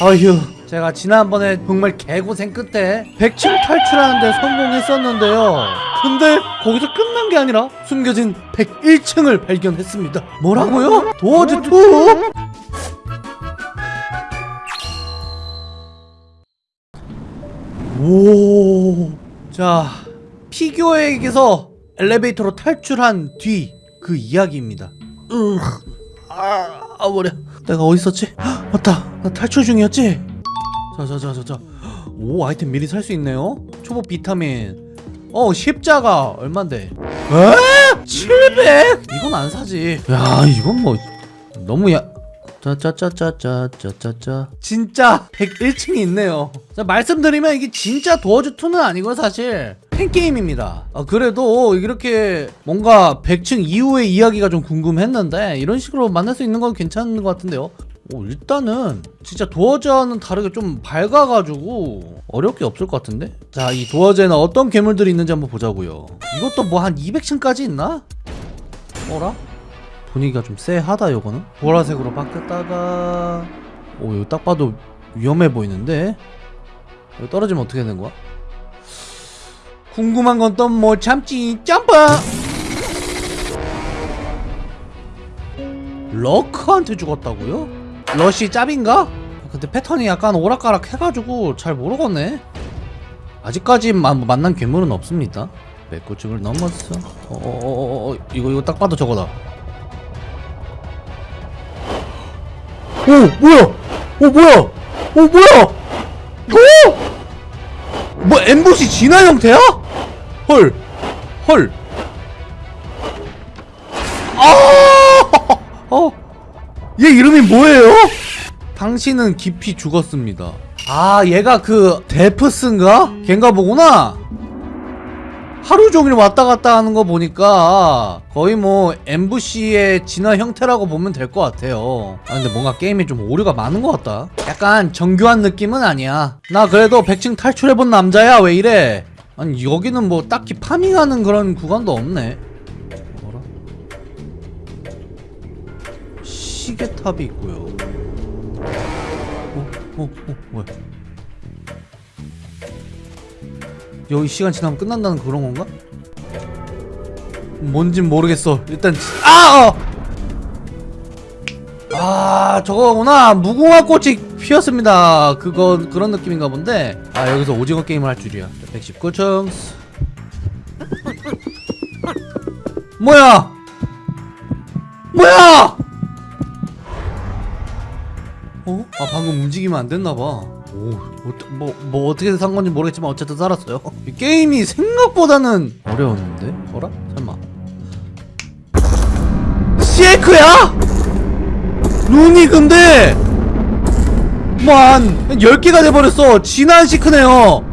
어휴. 제가 지난번에 정말 개고생 끝에 100층 탈출하는데 성공했었는데요. 근데 거기서 끝난 게 아니라 숨겨진 101층을 발견했습니다. 뭐라고요? 도어즈2? 오... 자 피규어에게서 엘리베이터로 탈출한 뒤 그 이야기입니다. 으, 아, 아 머리 내가 어디 있었지? 헉, 맞다. 나 탈출 중이었지? 자자자자자. 오 아이템 미리 살 수 있네요? 초보 비타민. 어 십자가. 얼만데? 에? 700? 이건 안 사지. 야 이건 뭐 너무 야 짜짜짜짜짜짜짜 진짜 101층이 있네요. 자 말씀드리면 이게 진짜 도어즈2는 아니고 사실 팬게임입니다 아, 그래도 이렇게 뭔가 100층 이후의 이야기가 좀 궁금했는데 이런 식으로 만날 수 있는 건 괜찮은 것 같은데요 오, 일단은 진짜 도어즈와는 다르게 좀 밝아가지고 어렵게 없을 것 같은데 자 이 도어즈에는 어떤 괴물들이 있는지 한번 보자고요 이것도 뭐 한 200층까지 있나? 어라? 분위기가 좀 쎄하다 요거는 보라색으로 바뀌었다가 오 이거 딱 봐도 위험해 보이는데 이거 떨어지면 어떻게 되는 거야? 궁금한 건또뭐 참지. 점프! 러크한테 죽었다고요? 러시 짭인가? 근데 패턴이 약간 오락가락 해가지고 잘 모르겠네. 아직까지 마, 만난 괴물은 없습니다. 109층을 넘었어 어어어어 이거 이거 딱 봐도 저거다. 오 뭐야? 오 뭐야? 오 뭐야? 오! 뭐 엠보시 진화 형태야? 헐 헐. 아! 어? 얘 이름이 뭐예요? 당신은 깊이 죽었습니다. 아, 얘가 그 데프스인가? 걔인가 보구나. 하루 종일 왔다 갔다 하는 거 보니까 거의 뭐 엠부시의 진화 형태라고 보면 될 것 같아요 아 근데 뭔가 게임이 좀 오류가 많은 것 같다 약간 정교한 느낌은 아니야 나 그래도 100층 탈출해본 남자야 왜 이래 아니 여기는 뭐 딱히 파밍하는 그런 구간도 없네 뭐라? 시계탑이 있고요 어? 어? 어? 뭐야 여기 시간 지나면 끝난다는 그런 건가? 뭔진 모르겠어. 일단 아! 어! 아 저거구나 무궁화 꽃이 피었습니다. 그거 그런 느낌인가 본데 아 여기서 오징어 게임을 할 줄이야. 119층 뭐야? 뭐야? 어? 아 방금 움직이면 안 됐나 봐. 오, 뭐, 뭐 어떻게 산 건지 모르겠지만 어쨌든 살았어요. 이 게임이 생각보다는 어려웠는데? 어라? 설마. 시에크야? 룬이 근데 뭐한 10개가 돼버렸어. 진한 시크네요.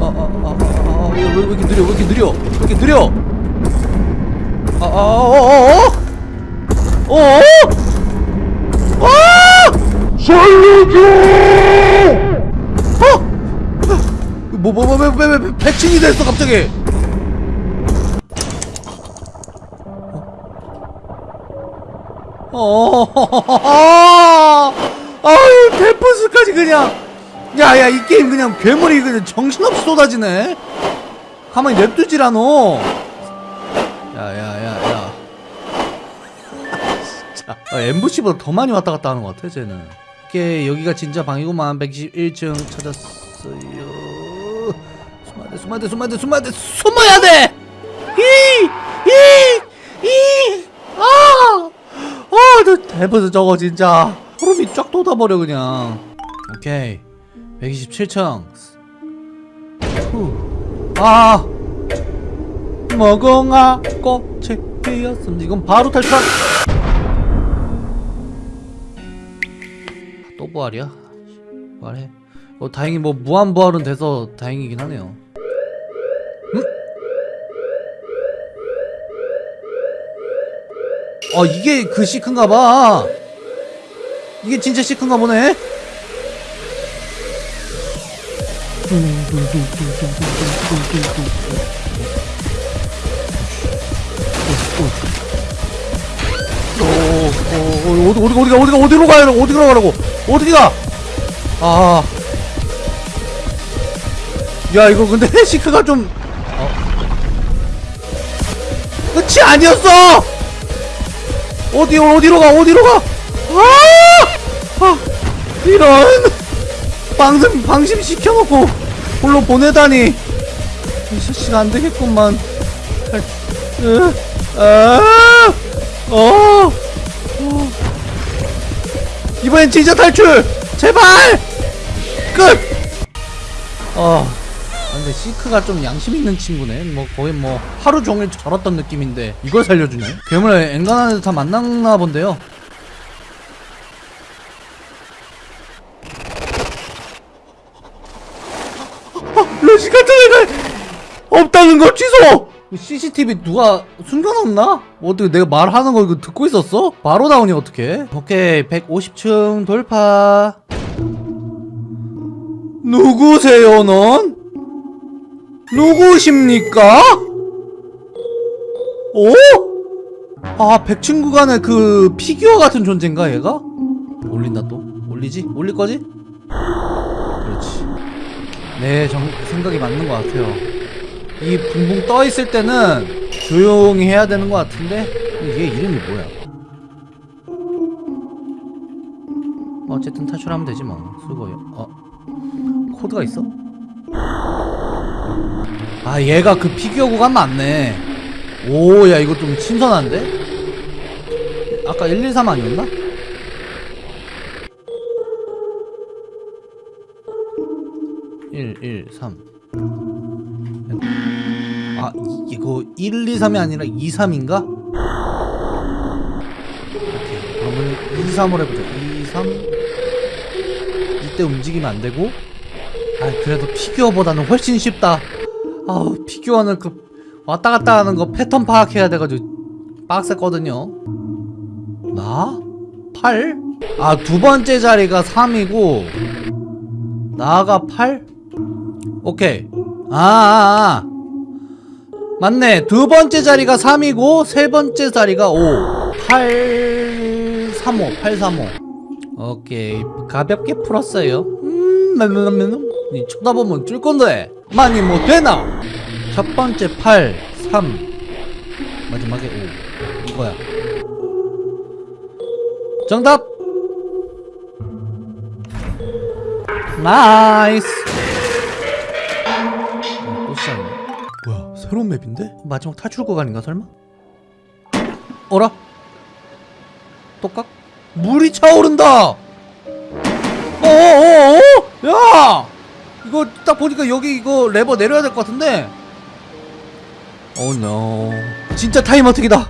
아, 아, 아, 아, 아, 왜, 왜 이렇게 느려? 왜 이렇게 느려? 왜 이렇게 느려? 아, 아, 어, 어, 어? 어? 어? 아! 살려줘! 어? 뭐, 뭐, 뭐, 왜, 왜, 왜, 백신이 됐어, 갑자기? 어, 아 유, 데프스까지 그냥. 야, 야, 이 게임 그냥 괴물이 그냥 정신없이 쏟아지네? 가만히 냅두질 않어. 야, 야, 야, 야. 진짜. 아, 엠부시보다 더 많이 왔다 갔다 하는 것 같아, 쟤는. 오케이 여기가 진짜 방이구만 121층 찾았어요 숨어야 돼 숨어야 돼 숨어야 돼 숨어야 돼 숨어야 돼! 이이이아 어저 대버스 저거 진짜 소름이 쫙 돋아버려 그냥. 오케이. 127층. 아! 먹엉아 꽃이 피었습니다. 이건 바로 탈출. 또 부활이야? 부활해. 어 다행히 뭐 무한 부활은 돼서 다행이긴 하네요. 음? 어 이게 그 시크인가봐 이게 진짜 시크인가 보네 어, 어, 어, 어디 어디가 어디가 어디로 가야 어디로 가라고 어디가 아. 야, 이거 근데 시크가 좀. 어. 끝이 아니었어! 어디, 어디로 가, 어디로 가! 아! 아! 이런! 방심, 방심 시켜놓고 홀로 보내다니. 실시가 안 되겠구만. 으, 아! 어! 어. 이번엔 진짜 탈출! 제발! 끝! 어. 아, 근데 시크가 좀 양심 있는 친구네. 뭐 거의 뭐 하루 종일 절었던 느낌인데 이걸 살려주네. 괴물 엔간한 데다 만났나 본데요. 러시 같은 애가 없다는 거 취소! CCTV 누가 숨겨놨나? 어떻게 내가 말하는 거 이거 듣고 있었어? 바로 나오니 어떡해? 오케이 150층 돌파 누구세요 넌? 누구십니까? 어? 아 100층 구간의 그 피규어 같은 존재인가 얘가? 올린다 또? 올리지? 올릴 거지? 그렇지 네 정, 생각이 맞는 것 같아요 이 붕붕 떠 있을 때는 조용히 해야 되는 것 같은데 얘 이름이 뭐야? 어쨌든 탈출하면 되지 뭐 수고요. 어 코드가 있어? 아 얘가 그 피규어 구간 맞네. 오 야 이거 좀 신선한데? 아까 113 아니었나? 일, 일, 삼. 아 이- 이거 1, 2, 3이 아니라 2, 3인가? 오케이 그러면 2, 3으로 해보자 2, 3 이때 움직이면 안 되고 아 그래도 피규어보다는 훨씬 쉽다 아우 피규어는 그 왔다 갔다 하는 거 패턴 파악해야 돼가지고 빡셌거든요 나? 8? 아 두 번째 자리가 3이고 나가 8? 오케이 아, 아, 아. 맞네. 두 번째 자리가 3이고, 세 번째 자리가 5. 8, 3, 5. 8, 3, 5. 오케이. 가볍게 풀었어요. 음, 맴맴맴. 니 쳐다보면 줄 건데. 많이 뭐 되나? 첫 번째 8, 3. 마지막에 5. 이거야. 정답! nice! 새로운 map인데? 마지막 탈출 구간인가 설마? 어라? 똑각? 물이 차오른다! 어어어어? 야! 이거 딱 보니까 여기 이거 레버 내려야 될 것 같은데? 오노 진짜 타임 어택이다!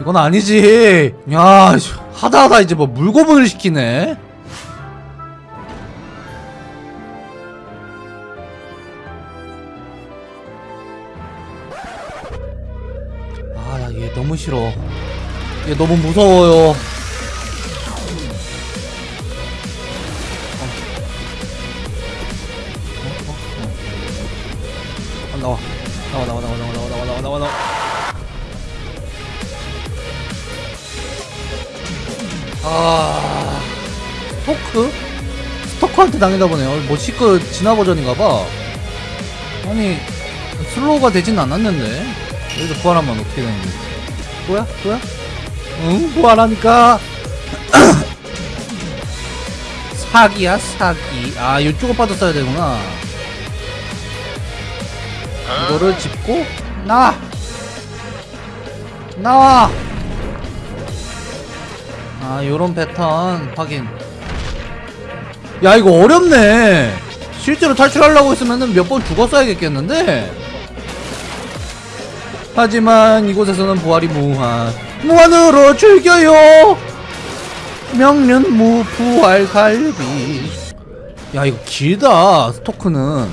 이건 아니지. 야, 씨, 하다 하다 이제 뭐 물고문을 시키네. 아, 나얘 너무 싫어. 얘 너무 무서워요. 나와 나와 나와 나와 나와 나와 아 스토크? 스토크한테 당해다 보네요 어, 뭐시크 진화 버전인가봐. 아니 슬로우가 되진 않았는데. 여기서 부활하면 어떻게 되는지. 뭐야? 뭐야? 응 부활하니까. 사기야 사기. 아 이쪽을 빠졌어야 되구나. 이거를 짚고, 나와! 나와! 아 요런 패턴 확인. 야 이거 어렵네. 실제로 탈출하려고 했으면 몇 번 죽었어야겠겠는데? 하지만 이곳에서는 부활이 무한 무한으로 즐겨요. 명륜 무부활 갈비. 야 이거 길다 스토크는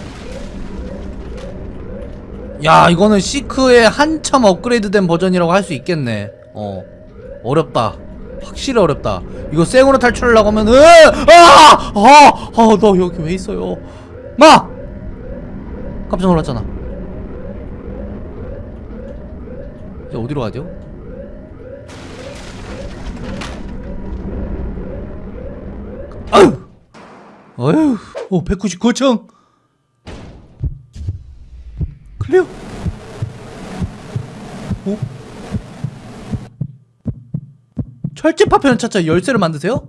야 이거는 시크의 한참 업그레이드된 버전이라고 할 수 있겠네. 어 어렵다. 확실히 어렵다. 이거 생으로 탈출하려고 하면 아아아너 여기 왜 있어요? 마! 깜짝 놀랐잖아. 이제 어디로 가죠? 아유 어휴! 오 199층 클리어 오 철제 파편을 찾자 열쇠를 만드세요?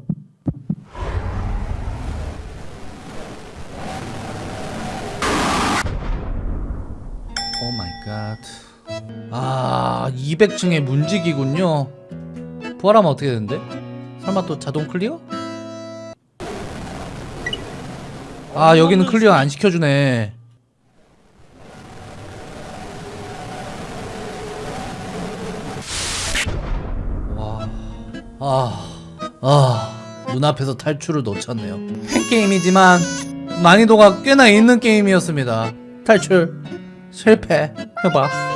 오 마이 갓. 아, 200층의 문지기군요. 부활하면 어떻게 되는데? 설마 또 자동 clear? 아, 여기는 clear 안 시켜주네. 와, 아, 아, 눈앞에서 탈출을 놓쳤네요. 한 게임이지만 난이도가 꽤나 있는 게임이었습니다. 탈출 실패. 해봐.